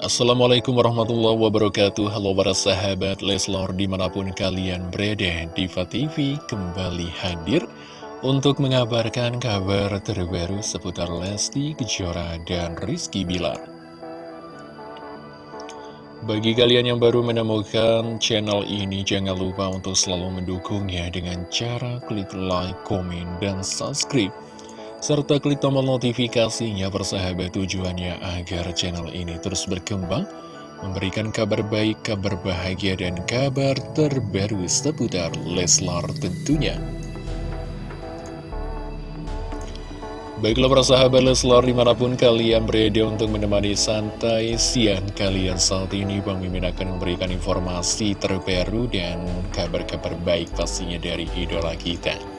Assalamualaikum warahmatullahi wabarakatuh. Halo para sahabat Leslor di mana pun kalian berada Diva TV kembali hadir Untuk mengabarkan kabar terbaru seputar Lesti Kejora dan Rizky Bilar. Bagi kalian yang baru menemukan channel ini Jangan lupa untuk selalu mendukungnya Dengan cara klik like, komen, dan subscribe serta klik tombol notifikasinya persahabat tujuannya agar channel ini terus berkembang, memberikan kabar baik, kabar bahagia, dan kabar terbaru seputar Leslar tentunya. Baiklah para sahabat Leslar di mana pun kalian berada untuk menemani santai siang kalian saat ini Bang Mimin akan memberikan informasi terbaru dan kabar-kabar baik pastinya dari idola kita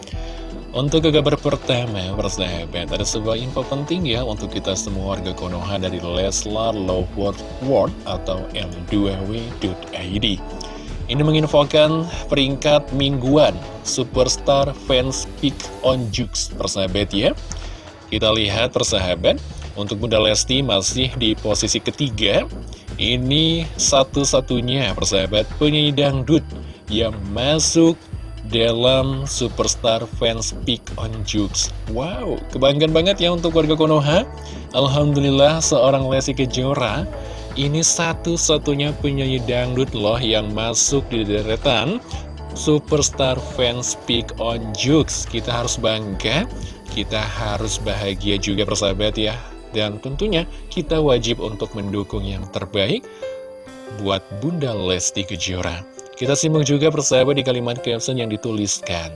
untuk ke kabar pertama, persahabat, ada sebuah info penting ya untuk kita semua warga Konoha dari Leslar Loveword World atau M2W.id. Ini menginfokan peringkat mingguan Superstar Fans Pick on Jux, persahabat ya. Kita lihat persahabat, untuk Bunda Lesti masih di posisi ketiga. Ini satu-satunya persahabat penyanyi dangdut yang masuk dalam Superstar Fans Pick on Jukes. Wow, kebanggaan banget ya untuk warga Konoha. Alhamdulillah seorang Lesti Kejora ini satu-satunya penyanyi dangdut loh yang masuk di deretan Superstar Fans Pick on Jukes. Kita harus bangga, kita harus bahagia juga persahabat ya. Dan tentunya kita wajib untuk mendukung yang terbaik buat Bunda Lesti Kejora. Kita simak juga persahabat di kalimat caption yang dituliskan.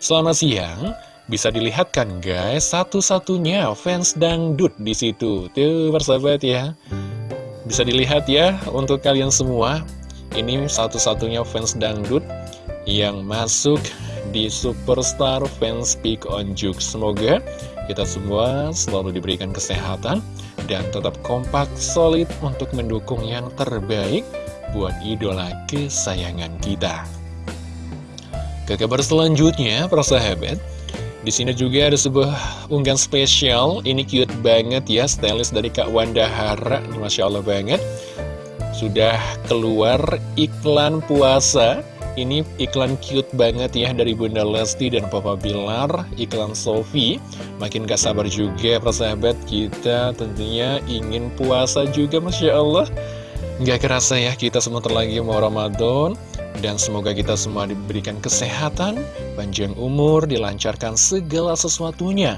Selamat siang, bisa dilihat kan guys, satu-satunya fans dangdut di situ. Tuh persahabat ya. Bisa dilihat ya untuk kalian semua. Ini satu-satunya fans dangdut yang masuk di Superstar Fans Pick on Juke. Semoga kita semua selalu diberikan kesehatan dan tetap kompak solid untuk mendukung yang terbaik buat idola kesayangan kita. Ke kabar selanjutnya, persahabat, di sini juga ada sebuah unggahan spesial. Ini cute banget ya, stylist dari Kak Wanda Hara. Masya Allah banget. Sudah keluar iklan puasa. Ini iklan cute banget ya dari Bunda Lesti dan Papa Bilar. Iklan Sofi. Makin gak sabar juga persahabat kita tentunya ingin puasa juga Masya Allah. Gak kerasa ya kita semua terlagi mau Ramadan Dan semoga kita semua diberikan kesehatan, panjang umur, dilancarkan segala sesuatunya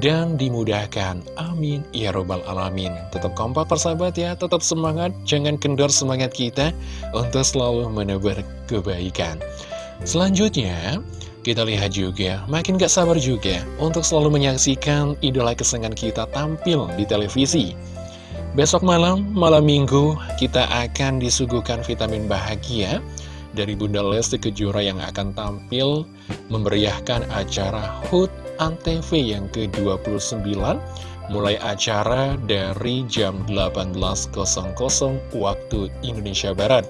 Dan dimudahkan, amin. Ya robbal alamin. Tetap kompak persahabat ya, tetap semangat, jangan kendor semangat kita Untuk selalu menebar kebaikan. Selanjutnya, kita lihat juga, makin gak sabar juga Untuk selalu menyaksikan idola kesenangan kita tampil di televisi Besok malam, malam minggu, kita akan disuguhkan vitamin bahagia dari Bunda Lesti Kejora yang akan tampil memeriahkan acara HUT ANTV yang ke-29 mulai acara dari jam 18.00 waktu Indonesia Barat.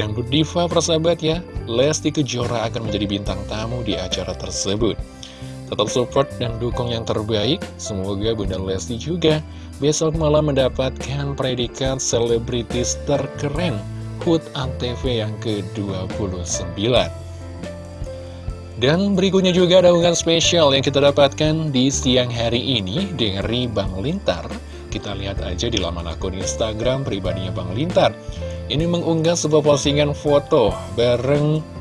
Dan Diva persahabat ya, Lesti Kejora akan menjadi bintang tamu di acara tersebut. Tetap support dan dukung yang terbaik, semoga Bunda Lesti juga besok malam mendapatkan predikat selebritis terkeren HUT ANTV yang ke-29. Dan berikutnya juga ada unggahan spesial yang kita dapatkan di siang hari ini dari Bang Lintar. Kita lihat aja di laman akun Instagram pribadinya Bang Lintar. Ini mengunggah sebuah postingan foto bareng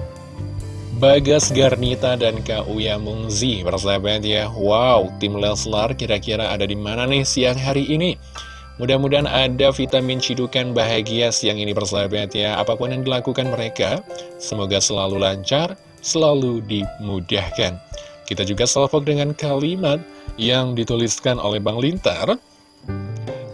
Bagas Garnita dan Kak Uya Mungzi. Persahabat ya Wow, tim Leslar kira-kira ada di mana nih siang hari ini? Mudah-mudahan ada vitamin cidukan bahagia siang ini persahabat ya. Apa pun yang dilakukan mereka Semoga selalu lancar, selalu dimudahkan. Kita juga salvok dengan kalimat yang dituliskan oleh Bang Lintar.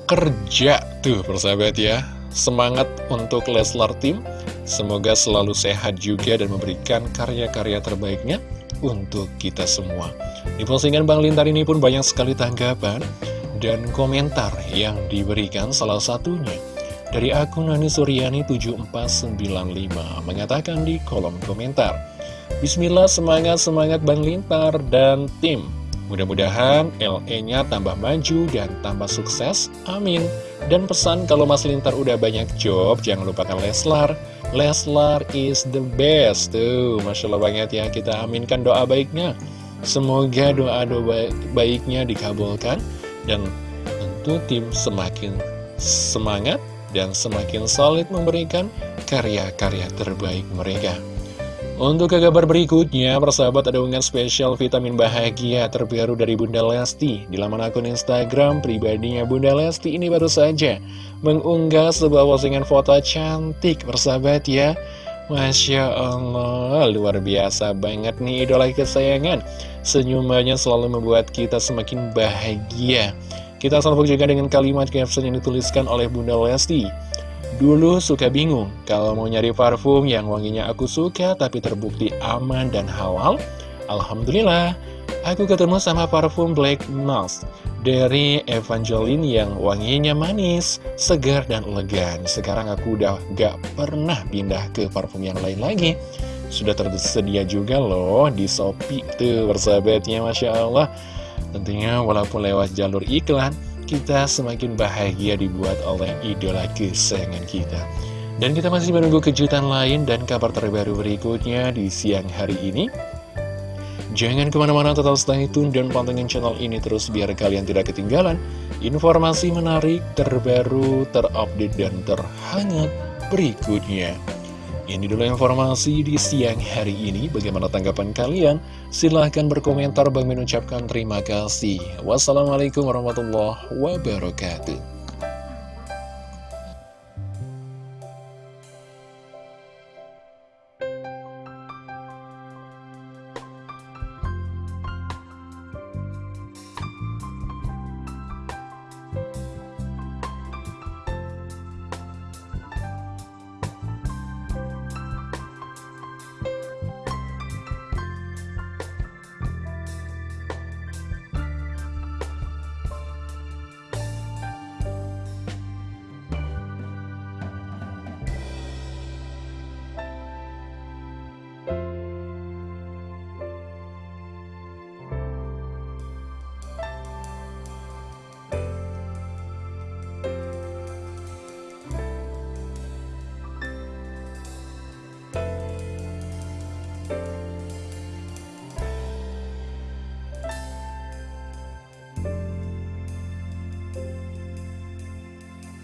Kerja tuh persahabat ya. Semangat untuk Leslar Team Semoga selalu sehat juga dan memberikan karya-karya terbaiknya untuk kita semua. Di postingan Bang Lintar ini pun banyak sekali tanggapan dan komentar yang diberikan salah satunya dari akun Nani Suryani 7495 mengatakan di kolom komentar Bismillah semangat-semangat Bang Lintar dan tim Mudah-mudahan LE-nya tambah maju dan tambah sukses, amin. Dan pesan kalau Mas Lintar udah banyak job, jangan lupakan Leslar. Leslar is the best, tuh Masya Allah banget ya, kita aminkan doa baiknya. Semoga doa-doa baiknya dikabulkan, dan tentu tim semakin semangat dan semakin solid memberikan karya-karya terbaik mereka. Untuk ke kabar berikutnya, persahabat ada unggahan spesial vitamin bahagia terbaru dari Bunda Lesti. Di laman akun Instagram pribadinya Bunda Lesti ini baru saja mengunggah sebuah postingan foto cantik, persahabat ya. Masya Allah, luar biasa banget nih idola kesayangan. Senyumannya selalu membuat kita semakin bahagia. Kita salvo juga dengan kalimat caption yang dituliskan oleh Bunda Lesti. Dulu suka bingung kalau mau nyari parfum yang wanginya aku suka tapi terbukti aman dan halal. Alhamdulillah, aku ketemu sama parfum Black Nose dari Evangeline yang wanginya manis, segar, dan elegan. Sekarang aku udah gak pernah pindah ke parfum yang lain lagi. Sudah tersedia juga loh di Shopee tuh persahabatnya Masya Allah. Tentunya walaupun lewat jalur iklan, kita semakin bahagia dibuat oleh idola kesayangan kita. Dan kita masih menunggu kejutan lain dan kabar terbaru berikutnya di siang hari ini. Jangan ke mana-mana tetap stay tune dan pantengin channel ini terus biar kalian tidak ketinggalan informasi menarik, terbaru, terupdate, dan terhangat berikutnya. Ini dulu informasi di siang hari ini. Bagaimana tanggapan kalian? Silahkan berkomentar. Bang mengucapkan terima kasih. Wassalamualaikum warahmatullahi wabarakatuh.